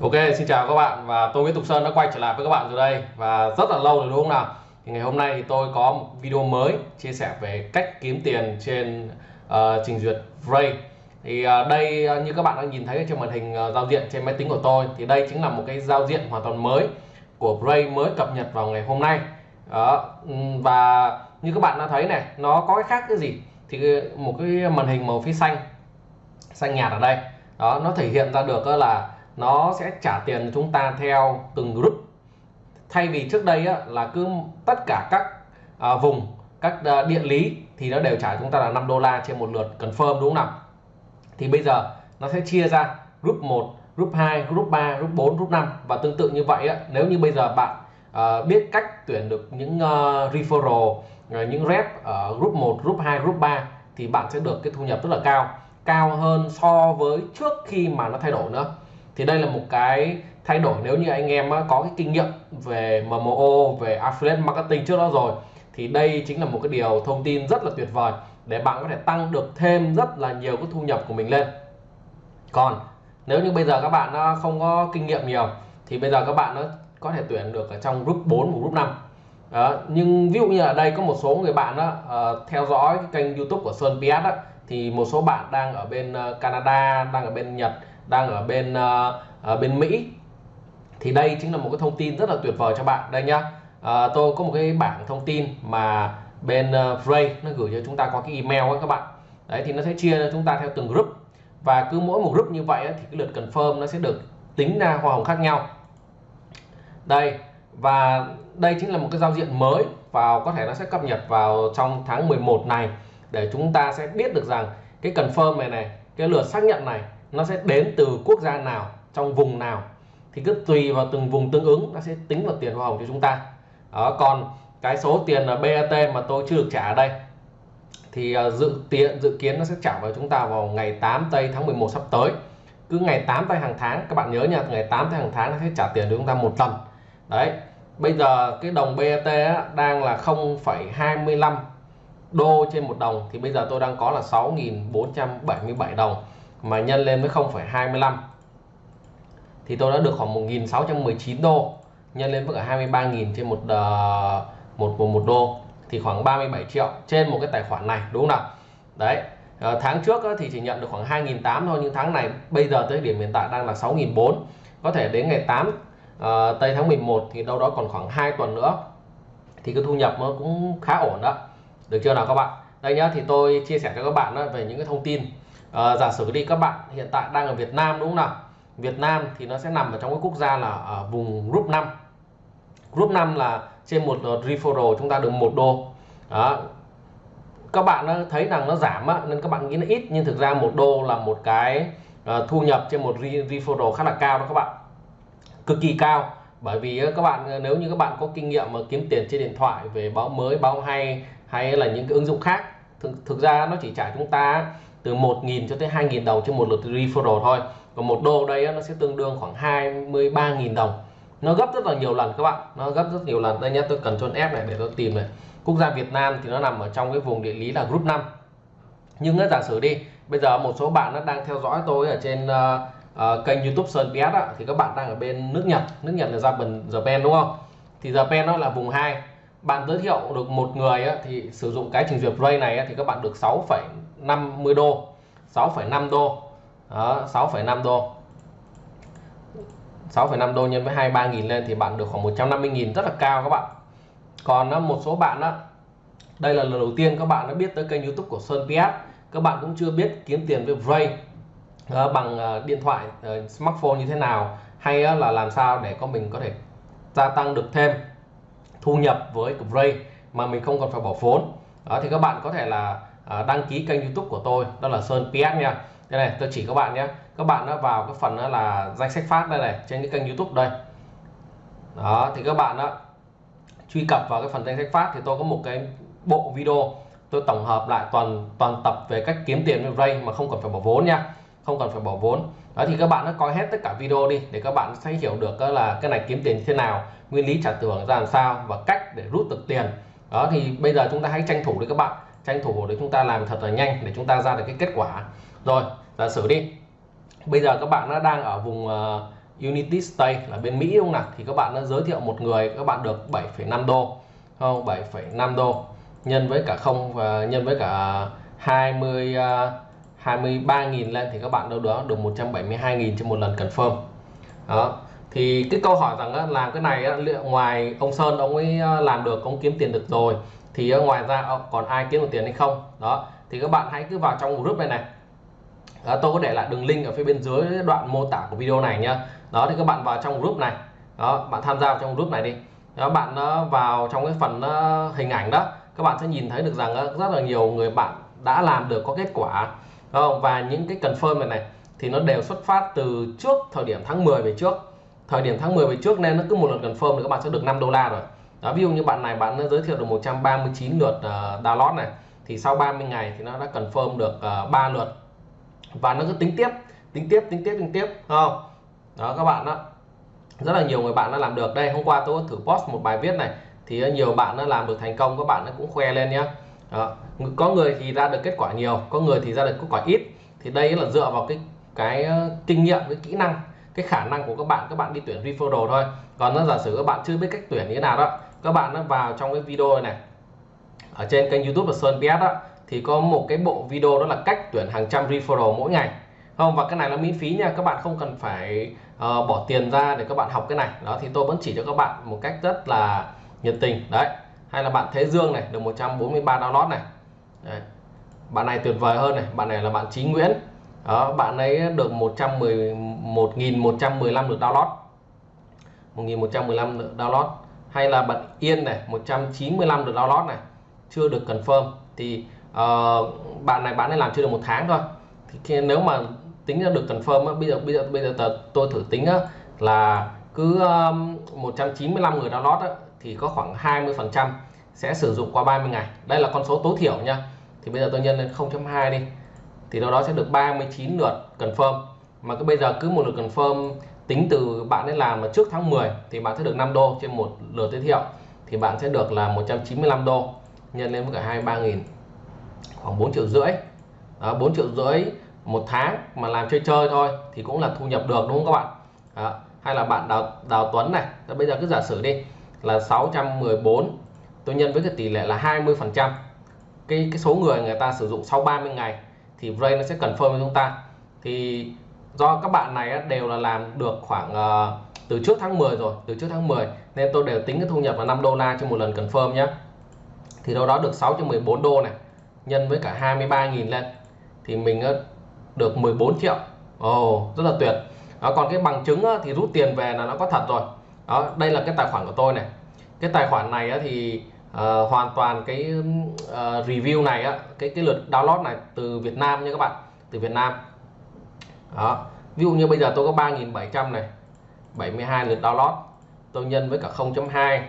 Ok, xin chào các bạn và tôi Nguyễn Tục Sơn đã quay trở lại với các bạn rồi đây và rất là lâu rồi đúng không nào? Thì ngày hôm nay thì tôi có một video mới chia sẻ về cách kiếm tiền trên uh, trình duyệt Ray. Thì uh, đây uh, như các bạn đang nhìn thấy trên màn hình uh, giao diện trên máy tính của tôi thì đây chính là một cái giao diện hoàn toàn mới của Ray mới cập nhật vào ngày hôm nay. Đó, ừ, và như các bạn đã thấy này, nó có cái khác cái gì? Thì một cái màn hình màu phía xanh xanh nhạt ở đây. Đó, nó thể hiện ra được là nó sẽ trả tiền chúng ta theo từng group. Thay vì trước đây á, là cứ tất cả các à, vùng các à, địa lý thì nó đều trả chúng ta là 5 đô la trên một lượt confirm đúng không nào? Thì bây giờ nó sẽ chia ra group 1 group 2 group 3 group 4 group 5 và tương tự như vậy á, nếu như bây giờ bạn à, biết cách tuyển được những uh, referral à, những rep ở group 1 group 2 group 3 thì bạn sẽ được cái thu nhập rất là cao. Cao hơn so với trước khi mà nó thay đổi nữa thì đây là một cái thay đổi nếu như anh em có cái kinh nghiệm về MMO về affiliate marketing trước đó rồi thì đây chính là một cái điều thông tin rất là tuyệt vời để bạn có thể tăng được thêm rất là nhiều cái thu nhập của mình lên còn nếu như bây giờ các bạn không có kinh nghiệm nhiều thì bây giờ các bạn nó có thể tuyển được ở trong group 4 và group 5 đó. nhưng ví dụ như ở đây có một số người bạn đó, uh, ờ, theo dõi cái kênh youtube của Sơn PS đó, thì một số bạn đang ở bên ờ, Canada đang ở bên Nhật đang ở bên uh, ở bên Mỹ. Thì đây chính là một cái thông tin rất là tuyệt vời cho bạn. Đây nhá. À, tôi có một cái bảng thông tin mà bên uh, nó gửi cho chúng ta có cái email ấy các bạn. Đấy thì nó sẽ chia cho chúng ta theo từng group. Và cứ mỗi một group như vậy ấy, thì cái lượt confirm nó sẽ được tính ra hoa hồng khác nhau. Đây và đây chính là một cái giao diện mới vào có thể nó sẽ cập nhật vào trong tháng 11 này. Để chúng ta sẽ biết được rằng cái confirm này này cái lượt xác nhận này nó sẽ đến từ quốc gia nào trong vùng nào thì cứ tùy vào từng vùng tương ứng nó sẽ tính vào tiền hoa hồng cho chúng ta. Đó, còn cái số tiền là BAT mà tôi chưa được trả ở đây thì à, dự tiện dự kiến nó sẽ trả vào chúng ta vào ngày 8 tây tháng 11 sắp tới. Cứ ngày 8 tây hàng tháng các bạn nhớ nha ngày 8 tây hàng tháng nó sẽ trả tiền cho chúng ta một lần. Đấy bây giờ cái đồng BAT á, đang là 0,25 đô trên một đồng thì bây giờ tôi đang có là 6.477 đồng mà nhân lên với 0,25 thì tôi đã được khoảng 1.619 đô nhân lên với cả 23.000 trên một, uh, một một một đô. Thì khoảng 37 triệu trên một cái tài khoản này đúng không nào? Đấy uh, tháng trước thì chỉ nhận được khoảng 2.800 thôi nhưng tháng này bây giờ tới điểm hiện tại đang là 6.400 có thể đến ngày 8 uh, ờ, tây tháng 11 thì đâu đó còn khoảng 2 tuần nữa thì cái thu nhập nó cũng khá ổn đó. Được chưa nào các bạn? Đây nhá thì tôi chia sẻ cho các bạn đó về những cái thông tin à, giả sử đi các bạn hiện tại đang ở Việt Nam đúng không nào? Việt Nam thì nó sẽ nằm ở trong cái quốc gia là ở vùng group 5 group 5 là trên một referral chúng ta được một đô. Đó. Các bạn thấy rằng nó giảm á, nên các bạn nghĩ nó ít nhưng thực ra một đô là một cái uh, thu nhập trên một referral khá là cao đó các bạn. Cực kỳ cao. Bởi vì các bạn nếu như các bạn có kinh nghiệm mà kiếm tiền trên điện thoại về báo mới báo hay hay là những cái ứng dụng khác thực, thực ra nó chỉ trả chúng ta từ 1.000 cho tới 2.000 đồng trên một lượt referral thôi. Còn một đô đây nó sẽ tương đương khoảng 23.000 đồng. Nó gấp rất là nhiều lần các bạn. Nó gấp rất nhiều lần. Đây nhé tôi cần chôn F này để tôi tìm này. Quốc gia Việt Nam thì nó nằm ở trong cái vùng địa lý là group 5 nhưng nó giả sử đi bây giờ một số bạn nó đang theo dõi tôi ở trên uh, uh, kênh YouTube Sơn PS á, thì các bạn đang ở bên nước Nhật. Nước Nhật là Japan Japan đúng không? Thì Japan nó là vùng 2 bạn giới thiệu được một người á, thì sử dụng cái trình duyệt Ray này á, thì các bạn được 50 đô 6,5 đô. Đó 6,5 đô. 6,5 đô nhân với 23.000 lên thì bạn được khoảng 150.000 rất là cao các bạn. Còn ờ, một số bạn đó đây là lần đầu tiên các bạn đã biết tới kênh youtube của Sơn PS các bạn cũng chưa biết kiếm tiền với Ray uh, ờ, bằng uh, điện thoại uh, smartphone như thế nào hay là làm sao để con mình có thể gia tăng được thêm thu nhập với Ray mà mình không còn phải bỏ vốn. Đó thì các bạn có thể là Ờ, đăng ký kênh youtube của tôi, đó là Sơn PS nha. Đây này, tôi chỉ các bạn nhé. Các bạn đã vào cái phần đó là danh sách phát đây này, trên cái kênh youtube đây. Đó, thì các bạn đó truy cập vào cái phần danh sách phát thì tôi có một cái bộ video. Tôi tổng hợp lại toàn toàn tập về cách kiếm tiền với Ray mà không cần phải bỏ vốn nha. Không cần phải bỏ vốn. Đó, thì các bạn đã coi hết tất cả video đi để các bạn sẽ hiểu được là cái này kiếm tiền như thế nào, nguyên lý trả thưởng ra làm sao và cách để rút được tiền. Đó, thì bây giờ chúng ta hãy tranh thủ đi các bạn tranh thủ để chúng ta làm thật là nhanh để chúng ta ra được cái kết quả. Rồi giả sử đi. Bây giờ các bạn nó đang ở vùng ờ, uh, Unity Stay là bên Mỹ đúng không nào? Thì các bạn đã giới thiệu một người các bạn được 7,5 đô. Không? 7,5 đô. Nhân với cả không và nhân với cả 20 uh, 23.000 lên thì các bạn đâu đó được 172.000 trên một lần confirm. Đó. Thì cái câu hỏi rằng á, làm cái này á, liệu ngoài ông Sơn ông ấy ờ, làm được ông kiếm tiền được rồi thì ngoài ra ờ, còn ai kiếm được tiền hay không? Đó thì các bạn hãy cứ vào trong group này này. Đó, tôi có để lại đường link ở phía bên dưới đoạn mô tả của video này nhá. Đó thì các bạn vào trong group này. Đó bạn tham gia vào trong group này đi. Đó bạn ờ, vào trong cái phần ờ, hình ảnh đó các bạn sẽ nhìn thấy được rằng rất là nhiều người bạn đã làm được có kết quả. Không? và những cái confirm này này thì nó đều xuất phát từ trước thời điểm tháng 10 về trước. Thời điểm tháng 10 về trước nên nó cứ một lần confirm thì các bạn sẽ được 5 đô la rồi đó ví dụ như bạn này bạn giới thiệu được 139 lượt uh, download này thì sau 30 ngày thì nó đã confirm được ờ, uh, 3 lượt. Và nó cứ tính tiếp tính tiếp tính tiếp tính tiếp không? Đó các bạn đó rất là nhiều người bạn đã làm được. Đây hôm qua tôi thử post một bài viết này thì nhiều bạn đã làm được thành công các bạn cũng khoe lên nhé đó. có người thì ra được kết quả nhiều có người thì ra được kết quả ít. Thì đây là dựa vào cái cái ờ, kinh nghiệm cái kỹ năng cái khả năng của các bạn các bạn đi tuyển referral thôi. Còn nó giả sử các bạn chưa biết cách tuyển như thế nào đó các bạn nó vào trong cái video này ở trên kênh youtube của Sơn PS đó thì có một cái bộ video đó là cách tuyển hàng trăm referral mỗi ngày. Không và cái này là miễn phí nha các bạn không cần phải uh, bỏ tiền ra để các bạn học cái này. Đó thì tôi vẫn chỉ cho các bạn một cách rất là nhiệt tình. Đấy hay là bạn Thế Dương này được 143 download này. Đấy. bạn này tuyệt vời hơn này bạn này là bạn Chí Nguyễn. Đó bạn ấy được 111.115 lượt download. 1.115 lượt download hay là bật Yên này 195 lượt download này chưa được confirm thì uh, bạn này bán này làm chưa được một tháng thôi. Thì khi, nếu mà tính ra được confirm á, bây giờ bây giờ bây giờ tờ, tôi thử tính á, là cứ um, 195 người download á, thì có khoảng 20 phần trăm sẽ sử dụng qua 30 ngày. Đây là con số tối thiểu nha. Thì bây giờ tôi nhân lên 0.2 đi thì đâu đó sẽ được 39 lượt confirm. Mà cứ bây giờ cứ một lượt confirm tính từ bạn ấy làm mà trước tháng 10 thì bạn sẽ được 5 đô trên một lượt giới thiệu thì bạn sẽ được là 195 đô nhân lên với cả 23 nghìn khoảng 4 triệu rưỡi. Đó, 4 triệu rưỡi một tháng mà làm chơi chơi thôi thì cũng là thu nhập được đúng không các bạn? Đó. hay là bạn Đào, Đào Tuấn này. Đó, bây giờ cứ giả sử đi là 614 tôi nhân với cái tỷ lệ là 20 phần trăm. Cái cái số người người ta sử dụng sau 30 ngày thì Brain nó sẽ confirm với chúng ta. Thì do các bạn này đều là làm được khoảng uh, từ trước tháng 10 rồi từ trước tháng 10 nên tôi đều tính cái thu nhập là 5 đô la cho một lần confirm nhé thì đâu đó được 614 đô này nhân với cả 23.000 lên thì mình được 14 triệu. Ồ oh, rất là tuyệt. Đó, còn cái bằng chứng thì rút tiền về là nó có thật rồi. Đó đây là cái tài khoản của tôi này. Cái tài khoản này thì uh, hoàn toàn cái uh, review này cái cái lượt download này từ Việt Nam nha các bạn từ Việt Nam đó. Ví dụ như bây giờ tôi có 3.700 này 72 lượt download tôi nhân với cả 0.2 uh,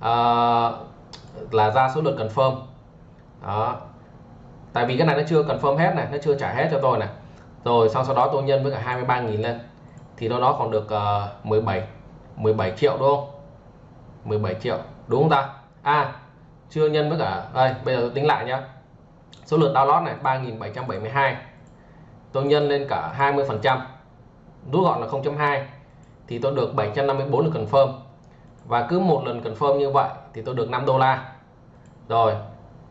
ờ, là ra số lượt confirm. Đó. Tại vì cái này nó chưa confirm hết này nó chưa trả hết cho tôi này. Rồi sau sau đó tôi nhân với cả 23.000 lên thì đâu đó còn được uh, 17 17 triệu đúng không? 17 triệu đúng không ta? À chưa nhân với cả đây bây giờ tôi tính lại nhá. Số lượt download này 3772 tôi nhân lên cả 20 phần trăm, rút gọn là 0.2 thì tôi được 754 lượt confirm. Và cứ một lần confirm như vậy thì tôi được 5 đô la. Rồi,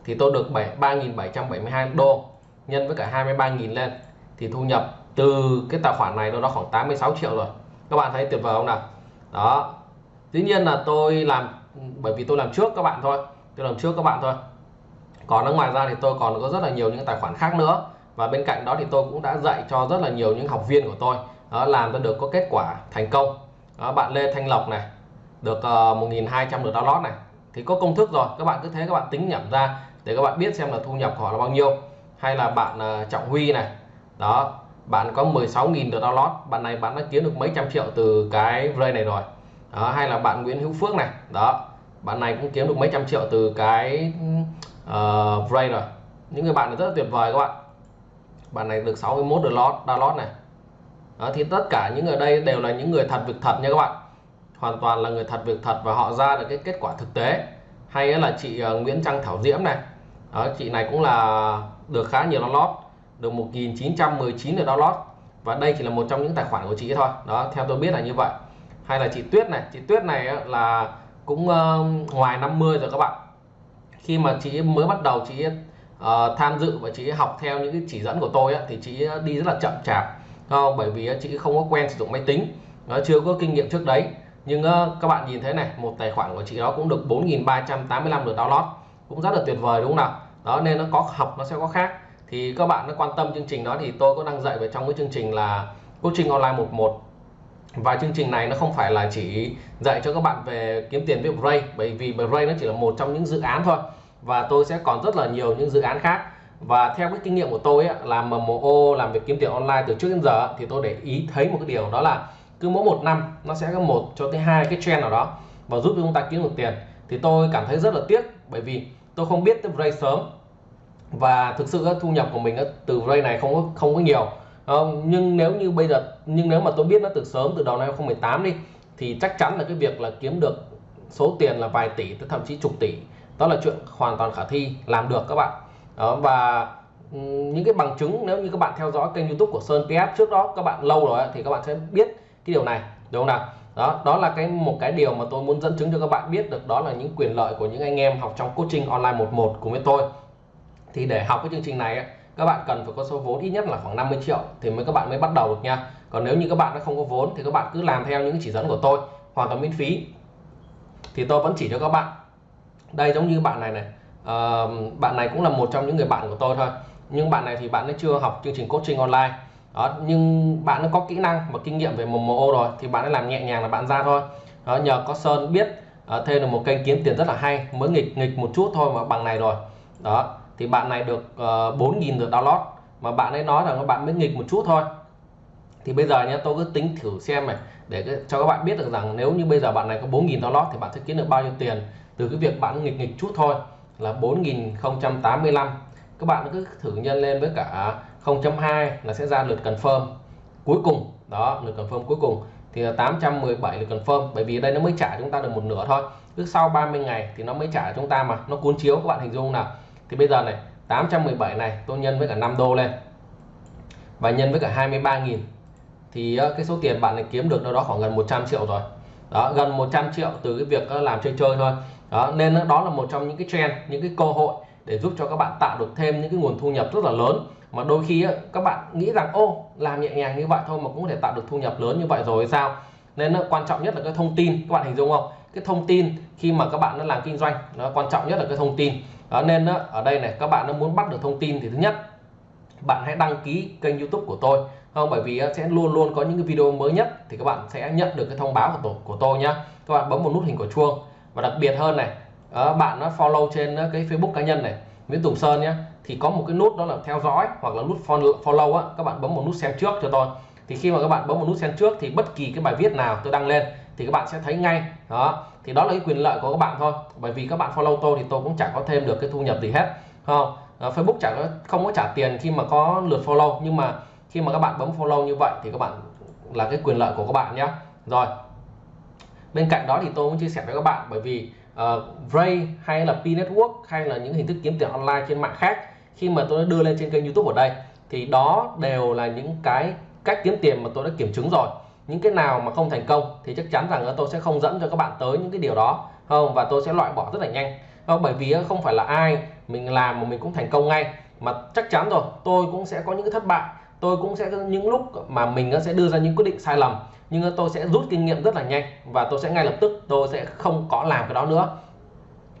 thì tôi được 3.772 đô nhân với cả 23.000 lên. Thì thu nhập từ cái tài khoản này nó đó khoảng 86 triệu rồi. Các bạn thấy tuyệt vời không nào? Đó. Dĩ nhiên là tôi làm, bởi vì tôi làm trước các bạn thôi, tôi làm trước các bạn thôi. Còn ở ngoài ra thì tôi còn có rất là nhiều những tài khoản khác nữa và bên cạnh đó thì tôi cũng đã dạy cho rất là nhiều những học viên của tôi đó làm ra được có kết quả thành công. Đó, bạn Lê Thanh Lộc này được ờ, uh, 1.200 được download này thì có công thức rồi các bạn cứ thế các bạn tính nhẩm ra để các bạn biết xem là thu nhập của họ là bao nhiêu. Hay là bạn uh, Trọng Huy này đó bạn có 16.000 được download bạn này bạn đã kiếm được mấy trăm triệu từ cái Ray này rồi. Đó, hay là bạn Nguyễn Hữu Phước này đó bạn này cũng kiếm được mấy trăm triệu từ cái ừ, ờ, uh, Ray rồi. Những người bạn này rất là tuyệt vời các bạn bạn này được 61 được download download này. Đó, thì tất cả những người đây đều là những người thật việc thật nha các bạn. Hoàn toàn là người thật việc thật và họ ra được cái kết quả thực tế. Hay là chị ờ, Nguyễn Trăng Thảo Diễm này. Đó, chị này cũng là được khá nhiều download được 1919 được download và đây chỉ là một trong những tài khoản của chị thôi. Đó theo tôi biết là như vậy. Hay là chị Tuyết này. Chị Tuyết này là cũng ờ, ngoài 50 rồi các bạn. Khi mà chị mới bắt đầu chị uh, tham dự và chị học theo những cái chỉ dẫn của tôi á, thì chị đi rất là chậm chạp không? bởi vì chị không có quen sử dụng máy tính nó chưa có kinh nghiệm trước đấy. Nhưng uh, các bạn nhìn thấy này một tài khoản của chị đó cũng được 4.385 lượt download cũng rất là tuyệt vời đúng không nào? Đó nên nó có học nó sẽ có khác. Thì các bạn nó quan tâm chương trình đó thì tôi có đăng dạy về trong cái chương trình là coaching online 11 và chương trình này nó không phải là chỉ dạy cho các bạn về kiếm tiền với Bray bởi vì Bray nó chỉ là một trong những dự án thôi và tôi sẽ còn rất là nhiều những dự án khác. Và theo cái kinh nghiệm của tôi ấy, làm MMO làm việc kiếm tiền online từ trước đến giờ thì tôi để ý thấy một cái điều đó là cứ mỗi một năm nó sẽ có một cho tới hai cái trend nào đó và giúp chúng ta kiếm được tiền. Thì tôi cảm thấy rất là tiếc bởi vì tôi không biết tới Bray sớm. Và thực sự thu nhập của mình từ Bray này không có không có nhiều. Ờ, nhưng nếu như bây giờ nhưng nếu mà tôi biết nó từ sớm từ đầu năm 2018 đi thì chắc chắn là cái việc là kiếm được số tiền là vài tỷ tới thậm chí chục tỷ. Đó là chuyện hoàn toàn khả thi làm được các bạn. Đó, và ừ, những cái bằng chứng nếu như các bạn theo dõi kênh youtube của Sơn PS trước đó các bạn lâu rồi thì các bạn sẽ biết cái điều này đúng không nào? Đó đó là cái một cái điều mà tôi muốn dẫn chứng cho các bạn biết được đó là những quyền lợi của những anh em học trong coaching online 11 cùng với tôi. Thì để học cái chương trình này các bạn cần phải có số vốn ít nhất là khoảng 50 triệu thì mới các bạn mới bắt đầu được nha. Còn nếu như các bạn đã không có vốn thì các bạn cứ làm theo những chỉ dẫn của tôi hoàn toàn miễn phí thì tôi vẫn chỉ cho các bạn. Đây giống như bạn này này. À, bạn này cũng là một trong những người bạn của tôi thôi. Nhưng bạn này thì bạn ấy chưa học chương trình coaching online. Đó nhưng bạn nó có kỹ năng và kinh nghiệm về MMO rồi thì bạn ấy làm nhẹ nhàng là bạn ra thôi. Đó, nhờ có Sơn biết uh, thêm được một kênh kiếm tiền rất là hay mới nghịch nghịch một chút thôi mà bằng này rồi. Đó thì bạn này được uh, 4.000 lượt download. Mà bạn ấy nói rằng các bạn mới nghịch một chút thôi thì bây giờ nhé tôi cứ tính thử xem này, để cho các bạn biết được rằng nếu như bây giờ bạn này có 4.000 download thì bạn sẽ kiếm được bao nhiêu tiền từ cái việc bạn nghịch nghịch chút thôi, là 4.085 các bạn cứ thử nhân lên với cả 0.2 là sẽ ra lượt confirm cuối cùng. Đó, lượt confirm cuối cùng. Thì là 817 lượt confirm, bởi vì đây nó mới trả chúng ta được một nửa thôi. Cứ sau 30 ngày thì nó mới trả chúng ta mà, nó cuốn chiếu, các bạn hình dung nào. Thì bây giờ này 817 này, tôi nhân với cả 5 đô lên và nhân với cả 23.000 thì ờ, cái số tiền bạn này kiếm được đâu đó khoảng gần 100 triệu rồi. Đó, gần 100 triệu từ cái việc ờ, làm chơi chơi thôi. Đó, nên đó là một trong những cái trend, những cái cơ hội để giúp cho các bạn tạo được thêm những cái nguồn thu nhập rất là lớn. Mà đôi khi ờ, các bạn nghĩ rằng, ô, làm nhẹ nhàng như vậy thôi mà cũng có thể tạo được thu nhập lớn như vậy rồi sao? Nên quan trọng nhất là cái thông tin, các bạn hình dung không? Cái thông tin khi mà các bạn nó làm kinh doanh, nó quan trọng nhất là cái thông tin. Đó, nên ở đây này, các bạn nó muốn bắt được thông tin thì thứ nhất, bạn hãy đăng ký kênh youtube của tôi không, bởi vì ờ, sẽ luôn luôn có những cái video mới nhất thì các bạn sẽ nhận được cái thông báo của tổ, của tôi nhá. Các bạn bấm một nút hình của chuông. Và đặc biệt hơn này ờ, bạn nó follow trên ờ, cái Facebook cá nhân này, Nguyễn Tùng Sơn nhé thì có một cái nút đó là theo dõi hoặc là nút follow á, các bạn bấm một nút xem trước cho tôi. Thì khi mà các bạn bấm một nút xem trước thì bất kỳ cái bài viết nào tôi đăng lên thì các bạn sẽ thấy ngay, đó. Thì đó là cái quyền lợi của các bạn thôi, bởi vì các bạn follow tôi thì tôi cũng chẳng có thêm được cái thu nhập gì hết không? Facebook chẳng có, không có trả tiền khi mà có lượt follow, nhưng mà khi mà các bạn bấm follow như vậy thì các bạn là cái quyền lợi của các bạn nhé rồi bên cạnh đó thì tôi muốn chia sẻ với các bạn bởi vì uh, Ray hay là P Network hay là những hình thức kiếm tiền online trên mạng khác khi mà tôi đã đưa lên trên kênh YouTube ở đây thì đó đều là những cái cách kiếm tiền mà tôi đã kiểm chứng rồi. Những cái nào mà không thành công thì chắc chắn rằng tôi sẽ không dẫn cho các bạn tới những cái điều đó không? Và tôi sẽ loại bỏ rất là nhanh. Không bởi vì không phải là ai mình làm mà mình cũng thành công ngay mà chắc chắn rồi tôi cũng sẽ có những cái thất bại tôi cũng sẽ những lúc mà mình sẽ đưa ra những quyết định sai lầm nhưng tôi sẽ rút kinh nghiệm rất là nhanh và tôi sẽ ngay lập tức tôi sẽ không có làm cái đó nữa.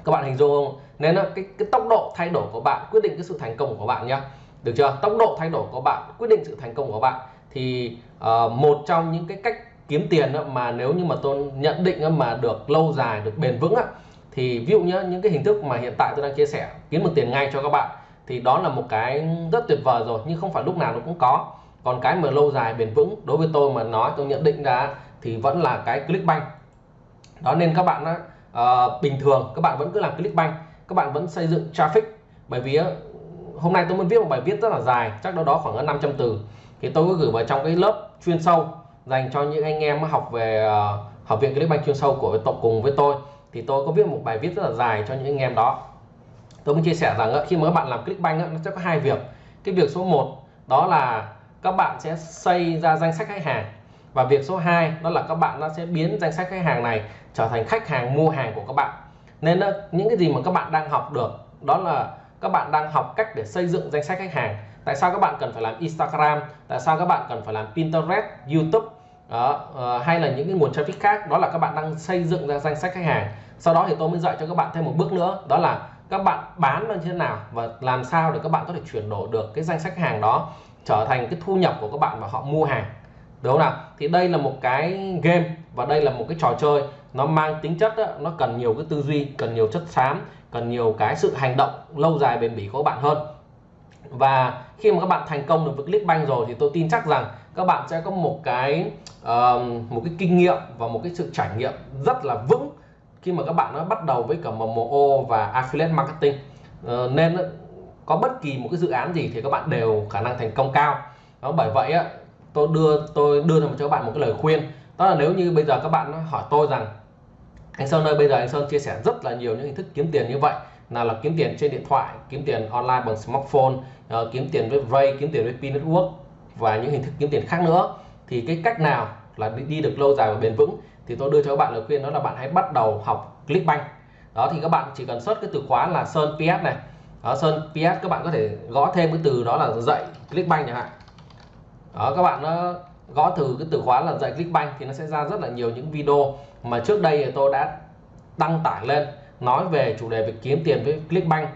Các bạn hình dung không nên là cái, cái tốc độ thay đổi của bạn quyết định cái sự thành công của bạn nhá. Được chưa? Tốc độ thay đổi của bạn quyết định sự thành công của bạn. Thì uh, một trong những cái cách kiếm tiền mà nếu như mà tôi nhận định mà được lâu dài được bền vững thì ví dụ nhá những cái hình thức mà hiện tại tôi đang chia sẻ kiếm được tiền ngay cho các bạn thì đó là một cái rất tuyệt vời rồi nhưng không phải lúc nào nó cũng có. Còn cái mà lâu dài bền vững đối với tôi mà nói tôi nhận định ra thì vẫn là cái clickbank. Đó nên các bạn á, uh, bình thường các bạn vẫn cứ làm clickbank các bạn vẫn xây dựng traffic. Bởi vì uh, hôm nay tôi muốn viết một bài viết rất là dài chắc đâu đó khoảng 500 từ. Thì tôi có gửi vào trong cái lớp chuyên sâu dành cho những anh em học về uh, học viện clickbank chuyên sâu của tổng cùng với tôi. Thì tôi có viết một bài viết rất là dài cho những anh em đó tôi muốn chia sẻ rằng ờ, khi mà các bạn làm clickbank ờ, nó sẽ có hai việc. Cái việc số 1 đó là các bạn sẽ xây ra danh sách khách hàng. Và việc số 2 đó là các bạn nó sẽ biến danh sách khách hàng này trở thành khách hàng mua hàng của các bạn. Nên đó, những cái gì mà các bạn đang học được đó là các bạn đang học cách để xây dựng danh sách khách hàng. Tại sao các bạn cần phải làm Instagram? Tại sao các bạn cần phải làm Pinterest YouTube? Đó, uh, hay là những cái nguồn traffic khác? Đó là các bạn đang xây dựng ra danh sách khách hàng. Sau đó thì tôi mới dạy cho các bạn thêm một bước nữa đó là các bạn bán nó như thế nào và làm sao để các bạn có thể chuyển đổi được cái danh sách hàng đó trở thành cái thu nhập của các bạn và họ mua hàng. Đúng không nào? Thì đây là một cái game và đây là một cái trò chơi. Nó mang tính chất đó, nó cần nhiều cái tư duy cần nhiều chất xám cần nhiều cái sự hành động lâu dài bền bỉ của các bạn hơn. Và khi mà các bạn thành công được với Clickbank rồi thì tôi tin chắc rằng các bạn sẽ có một cái uh, một cái kinh nghiệm và một cái sự trải nghiệm rất là vững khi mà các bạn nó bắt đầu với cả MMO và affiliate marketing uh, nên có bất kỳ một cái dự án gì thì các bạn đều khả năng thành công cao. Đó bởi vậy á tôi đưa tôi đưa cho các bạn một cái lời khuyên. Đó là nếu như bây giờ các bạn hỏi tôi rằng anh Sơn ơi bây giờ anh Sơn chia sẻ rất là nhiều những hình thức kiếm tiền như vậy nào là kiếm tiền trên điện thoại kiếm tiền online bằng smartphone uh, kiếm tiền với Ray kiếm tiền với P Network và những hình thức kiếm tiền khác nữa thì cái cách nào là đi, đi được lâu dài và bền vững? Thì tôi đưa cho các bạn lời khuyên đó là bạn hãy bắt đầu học Clickbank. Đó thì các bạn chỉ cần search cái từ khóa là Sơn PS này. Đó, Sơn PS các bạn có thể gõ thêm cái từ đó là dạy Clickbank chẳng hạn. Đó các bạn nó gõ từ cái từ khóa là dạy Clickbank thì nó sẽ ra rất là nhiều những video mà trước đây thì tôi đã đăng tải lên nói về chủ đề về kiếm tiền với Clickbank.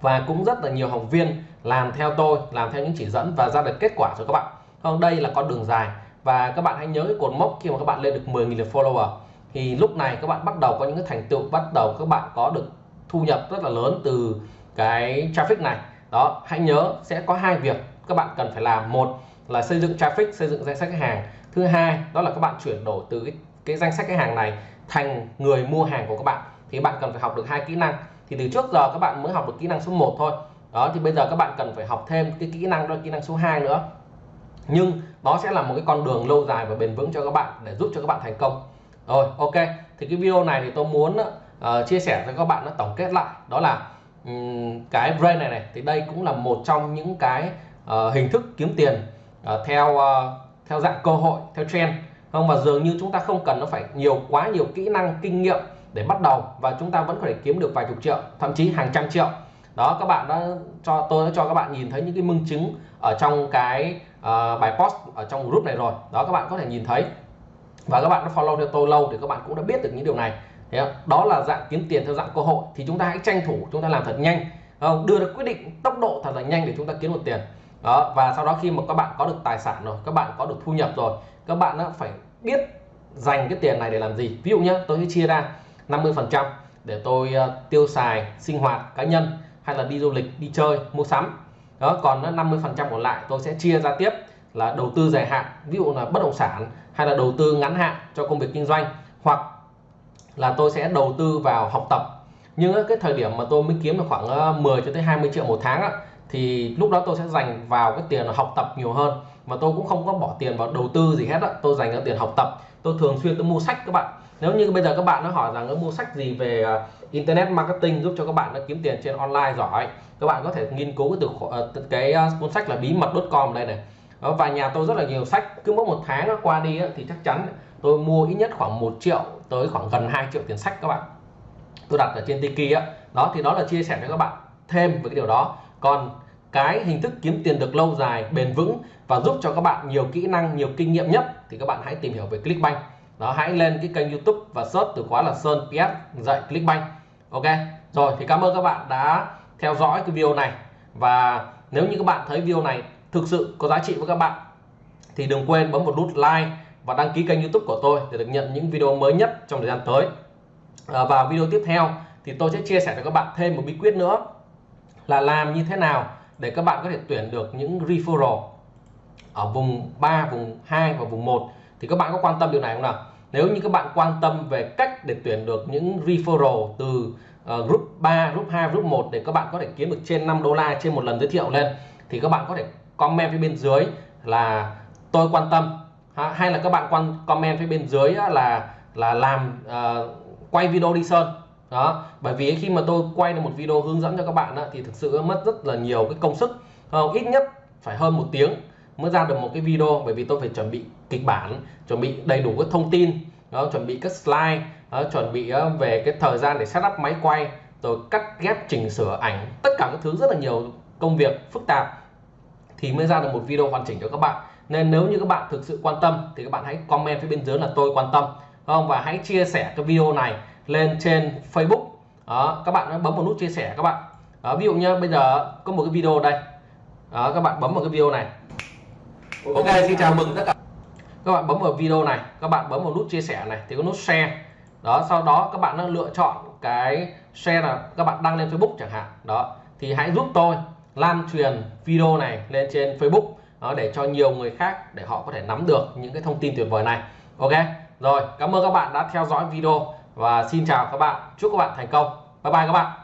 Và cũng rất là nhiều học viên làm theo tôi làm theo những chỉ dẫn và ra được kết quả cho các bạn. Không đây là con đường dài và các bạn hãy nhớ cái cột mốc khi mà các bạn lên được 10.000 lượt follower. Thì lúc này các bạn bắt đầu có những cái thành tựu bắt đầu các bạn có được thu nhập rất là lớn từ cái traffic này. Đó hãy nhớ sẽ có hai việc các bạn cần phải làm. Một là xây dựng traffic xây dựng danh sách khách hàng. Thứ hai đó là các bạn chuyển đổi từ cái, cái danh sách khách hàng này thành người mua hàng của các bạn. Thì bạn cần phải học được hai kỹ năng. Thì từ trước giờ các bạn mới học được kỹ năng số 1 thôi. Đó thì bây giờ các bạn cần phải học thêm cái kỹ năng đó là kỹ năng số 2 nữa. Nhưng nó sẽ là một cái con đường lâu dài và bền vững cho các bạn để giúp cho các bạn thành công. Rồi ok. Thì cái video này thì tôi muốn uh, chia sẻ cho các bạn nó tổng kết lại. Đó là um, cái brain này này thì đây cũng là một trong những cái uh, hình thức kiếm tiền uh, theo uh, theo dạng cơ hội theo trend. Không và dường như chúng ta không cần nó phải nhiều quá nhiều kỹ năng kinh nghiệm để bắt đầu và chúng ta vẫn có thể kiếm được vài chục triệu thậm chí hàng trăm triệu. Đó các bạn đã cho tôi đã cho các bạn nhìn thấy những cái minh chứng ở trong cái uh, bài post ở trong group này rồi. Đó các bạn có thể nhìn thấy. Và các bạn đã follow theo tôi lâu thì các bạn cũng đã biết được những điều này. Thế đó là dạng kiếm tiền theo dạng cơ hội. Thì chúng ta hãy tranh thủ chúng ta làm thật nhanh. Không? đưa được quyết định tốc độ thật là nhanh để chúng ta kiếm được tiền. Đó và sau đó khi mà các bạn có được tài sản rồi các bạn có được thu nhập rồi các bạn đã phải biết dành cái tiền này để làm gì. Ví dụ nhé tôi sẽ chia ra 50 phần trăm để tôi uh, tiêu xài sinh hoạt cá nhân hay là đi du lịch đi chơi mua sắm đó, còn 50 phần trăm còn lại tôi sẽ chia ra tiếp là đầu tư dài hạn, ví dụ là bất động sản hay là đầu tư ngắn hạn cho công việc kinh doanh, hoặc là tôi sẽ đầu tư vào học tập. Nhưng cái thời điểm mà tôi mới kiếm được khoảng ờ, 10 cho tới 20 triệu một tháng thì lúc đó tôi sẽ dành vào cái tiền học tập nhiều hơn. Mà tôi cũng không có bỏ tiền vào đầu tư gì hết á, tôi dành ra tiền học tập. Tôi thường xuyên tôi mua sách các bạn. Nếu như bây giờ các bạn nó hỏi rằng nó mua sách gì về ờ, internet marketing giúp cho các bạn đã kiếm tiền trên online giỏi. Các bạn có thể nghiên cứu từ ờ, cái ờ, cuốn sách là bí mật.com đây này. Và nhà tôi rất là nhiều sách. Cứ mỗi một tháng qua đi thì chắc chắn tôi mua ít nhất khoảng 1 triệu tới khoảng gần 2 triệu tiền sách các bạn. Tôi đặt ở trên Tiki á. Đó, thì đó là chia sẻ cho các bạn thêm về cái điều đó. Còn cái hình thức kiếm tiền được lâu dài, bền vững và giúp cho các bạn nhiều kỹ năng, nhiều kinh nghiệm nhất, thì các bạn hãy tìm hiểu về Clickbank. Đó, hãy lên cái kênh YouTube và search từ khóa là Sơn PS dạy Clickbank ok? Rồi thì cảm ơn các bạn đã theo dõi cái video này. Và nếu như các bạn thấy video này thực sự có giá trị với các bạn thì đừng quên bấm một nút like và đăng ký kênh YouTube của tôi để được nhận những video mới nhất trong thời gian tới. À, và video tiếp theo thì tôi sẽ chia sẻ cho các bạn thêm một bí quyết nữa là làm như thế nào để các bạn có thể tuyển được những referral ở vùng 3, vùng 2 và vùng 1 thì các bạn có quan tâm điều này không nào? Nếu như các bạn quan tâm về cách để tuyển được những referral từ uh, group 3, group 2, group 1 để các bạn có thể kiếm được trên 5 đô la trên một lần giới thiệu lên thì các bạn có thể comment phía bên dưới là tôi quan tâm. Hay là các bạn quan comment phía bên dưới là là làm uh, quay video đi sơn. Đó bởi vì khi mà tôi quay được một video hướng dẫn cho các bạn thì thực sự mất rất là nhiều cái công sức. Không? ít nhất phải hơn một tiếng mới ra được một cái video bởi vì tôi phải chuẩn bị kịch bản chuẩn bị đầy đủ các thông tin đó, chuẩn bị các slide đó, chuẩn bị ờ, về cái thời gian để setup máy quay rồi cắt ghép chỉnh sửa ảnh tất cả các thứ rất là nhiều công việc phức tạp thì mới ra được một video hoàn chỉnh cho các bạn. Nên nếu như các bạn thực sự quan tâm thì các bạn hãy comment phía bên dưới là tôi quan tâm không? Và hãy chia sẻ cái video này lên trên Facebook. Đó các bạn bấm vào nút chia sẻ các bạn. Đó, ví dụ như bây giờ có một cái video đây. Đó, các bạn bấm vào cái video này ok xin chào mừng tất cả. Các bạn bấm vào video này các bạn bấm vào nút chia sẻ này thì có nút share. Đó sau đó các bạn lựa chọn cái share là các bạn đăng lên Facebook chẳng hạn. Đó thì hãy giúp tôi lan truyền video này lên trên Facebook đó, để cho nhiều người khác để họ có thể nắm được những cái thông tin tuyệt vời này. Ok rồi cảm ơn các bạn đã theo dõi video và xin chào các bạn. Chúc các bạn thành công. Bye bye các bạn